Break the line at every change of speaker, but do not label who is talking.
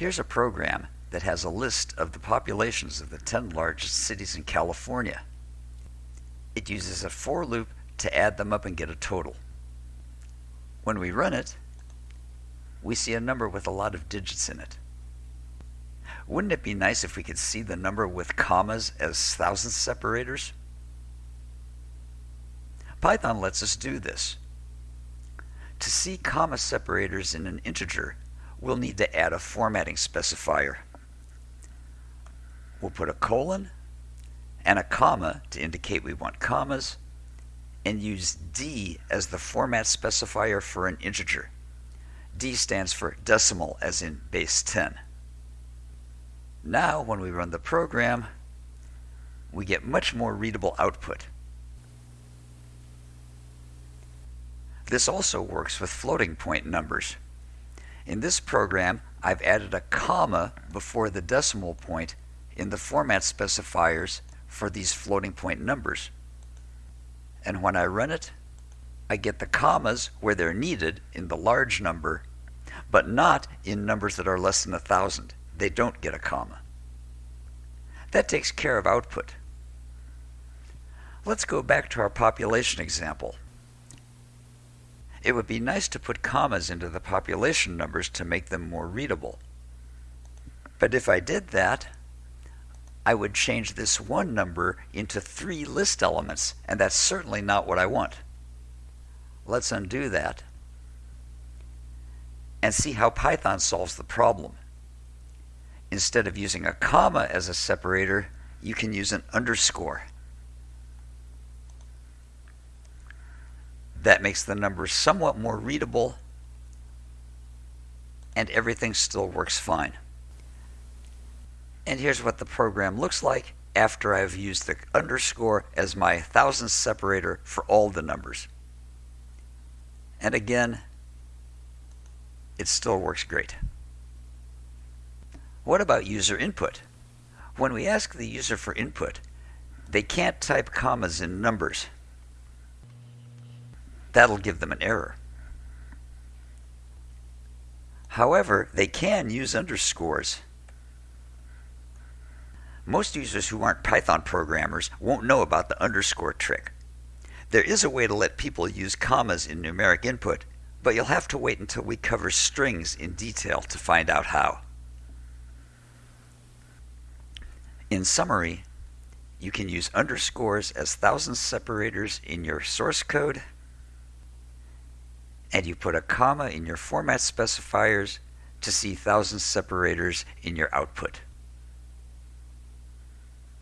Here's a program that has a list of the populations of the 10 largest cities in California. It uses a for loop to add them up and get a total. When we run it, we see a number with a lot of digits in it. Wouldn't it be nice if we could see the number with commas as thousand separators? Python lets us do this. To see comma separators in an integer, we'll need to add a formatting specifier. We'll put a colon and a comma to indicate we want commas, and use D as the format specifier for an integer. D stands for decimal as in base 10. Now when we run the program, we get much more readable output. This also works with floating point numbers. In this program, I've added a comma before the decimal point in the format specifiers for these floating point numbers. And when I run it, I get the commas where they're needed in the large number, but not in numbers that are less than a thousand. They don't get a comma. That takes care of output. Let's go back to our population example. It would be nice to put commas into the population numbers to make them more readable. But if I did that, I would change this one number into three list elements, and that's certainly not what I want. Let's undo that and see how Python solves the problem. Instead of using a comma as a separator, you can use an underscore. That makes the numbers somewhat more readable and everything still works fine. And here's what the program looks like after I've used the underscore as my thousandth separator for all the numbers. And again, it still works great. What about user input? When we ask the user for input, they can't type commas in numbers. That'll give them an error. However, they can use underscores most users who aren't Python programmers won't know about the underscore trick. There is a way to let people use commas in numeric input, but you'll have to wait until we cover strings in detail to find out how. In summary, you can use underscores as thousand separators in your source code, and you put a comma in your format specifiers to see thousand separators in your output.